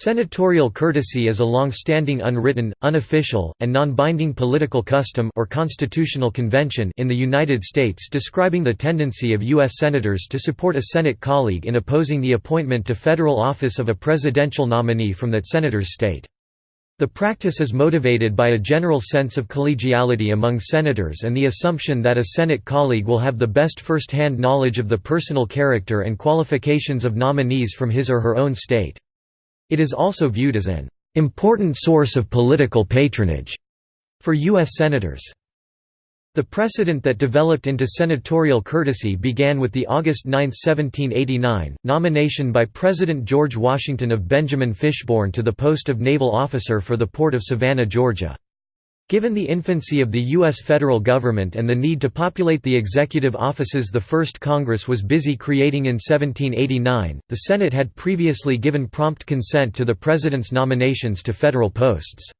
Senatorial courtesy is a long-standing unwritten, unofficial, and non-binding political custom or constitutional convention in the United States describing the tendency of U.S. Senators to support a Senate colleague in opposing the appointment to federal office of a presidential nominee from that senator's state. The practice is motivated by a general sense of collegiality among senators and the assumption that a Senate colleague will have the best first-hand knowledge of the personal character and qualifications of nominees from his or her own state. It is also viewed as an important source of political patronage for U.S. Senators. The precedent that developed into senatorial courtesy began with the August 9, 1789, nomination by President George Washington of Benjamin Fishbourn to the post of naval officer for the port of Savannah, Georgia. Given the infancy of the U.S. federal government and the need to populate the executive offices the first Congress was busy creating in 1789, the Senate had previously given prompt consent to the President's nominations to federal posts.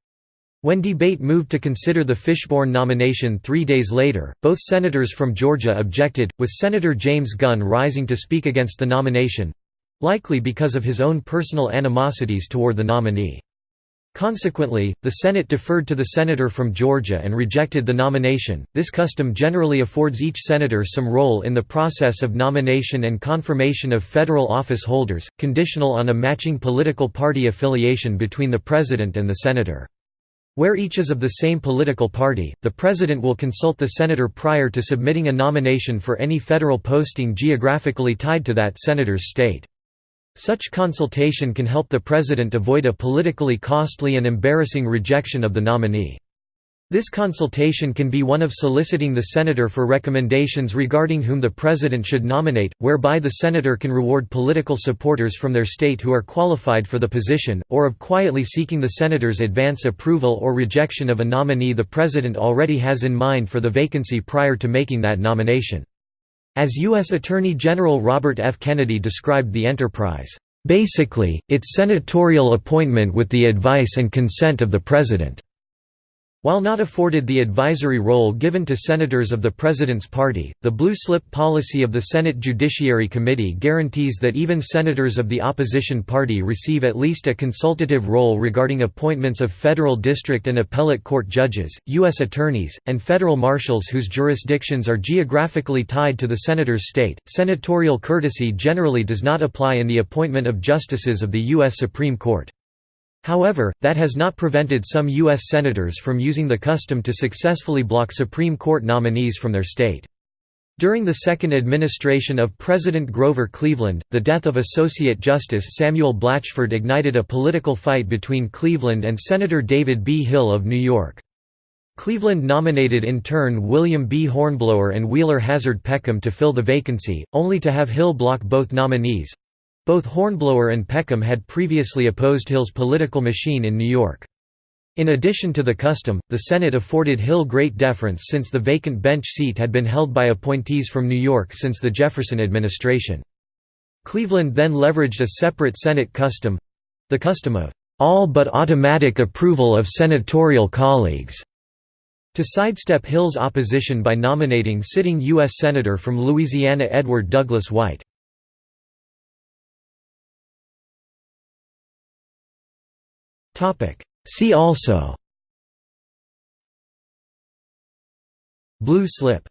When debate moved to consider the Fishbourn nomination three days later, both senators from Georgia objected, with Senator James Gunn rising to speak against the nomination—likely because of his own personal animosities toward the nominee. Consequently, the Senate deferred to the senator from Georgia and rejected the nomination. This custom generally affords each senator some role in the process of nomination and confirmation of federal office holders, conditional on a matching political party affiliation between the president and the senator. Where each is of the same political party, the president will consult the senator prior to submitting a nomination for any federal posting geographically tied to that senator's state. Such consultation can help the president avoid a politically costly and embarrassing rejection of the nominee. This consultation can be one of soliciting the senator for recommendations regarding whom the president should nominate, whereby the senator can reward political supporters from their state who are qualified for the position, or of quietly seeking the senator's advance approval or rejection of a nominee the president already has in mind for the vacancy prior to making that nomination. As U.S. Attorney General Robert F. Kennedy described the enterprise, "...basically, it's senatorial appointment with the advice and consent of the President." While not afforded the advisory role given to senators of the President's party, the blue slip policy of the Senate Judiciary Committee guarantees that even senators of the opposition party receive at least a consultative role regarding appointments of federal district and appellate court judges, U.S. attorneys, and federal marshals whose jurisdictions are geographically tied to the senator's state. Senatorial courtesy generally does not apply in the appointment of justices of the U.S. Supreme Court. However, that has not prevented some U.S. Senators from using the custom to successfully block Supreme Court nominees from their state. During the second administration of President Grover Cleveland, the death of Associate Justice Samuel Blatchford ignited a political fight between Cleveland and Senator David B. Hill of New York. Cleveland nominated in turn William B. Hornblower and Wheeler Hazard Peckham to fill the vacancy, only to have Hill block both nominees, both Hornblower and Peckham had previously opposed Hill's political machine in New York. In addition to the custom, the Senate afforded Hill great deference since the vacant bench seat had been held by appointees from New York since the Jefferson administration. Cleveland then leveraged a separate Senate custom—the custom of all but automatic approval of senatorial colleagues to sidestep Hill's opposition by nominating sitting U.S. Senator from Louisiana Edward Douglas White. See also. Blue slip